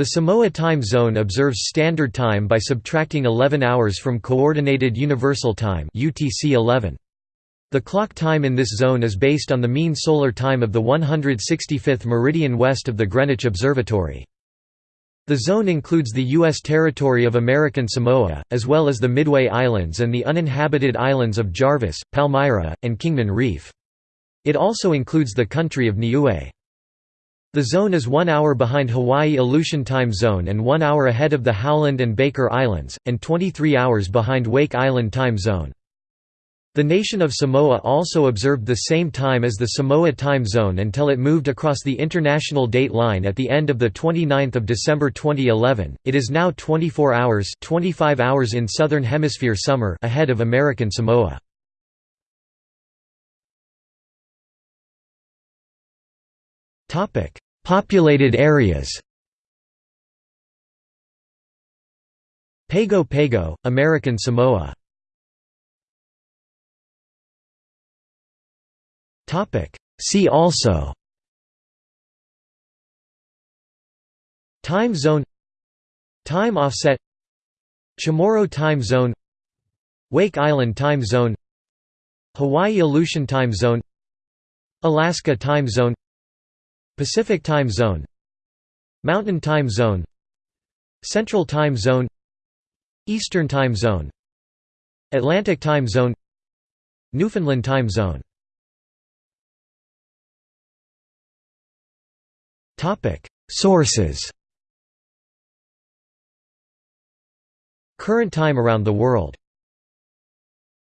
The Samoa time zone observes standard time by subtracting 11 hours from Coordinated Universal Time UTC 11. The clock time in this zone is based on the mean solar time of the 165th meridian west of the Greenwich Observatory. The zone includes the U.S. territory of American Samoa, as well as the Midway Islands and the uninhabited islands of Jarvis, Palmyra, and Kingman Reef. It also includes the country of Niue. The zone is one hour behind Hawaii Aleutian Time Zone and one hour ahead of the Howland and Baker Islands, and 23 hours behind Wake Island Time Zone. The nation of Samoa also observed the same time as the Samoa time zone until it moved across the international date line at the end of the 29th of December 2011. It is now 24 hours, 25 hours in southern hemisphere summer ahead of American Samoa. Topic: Populated areas. Pago Pago, American Samoa. Topic: See also Time zone Time offset Chamorro time zone Wake Island time zone Hawaii Aleutian time zone Alaska time zone Pacific time zone Mountain time zone Central time zone Eastern time zone Atlantic time zone Newfoundland time zone. Sources. Current time around the world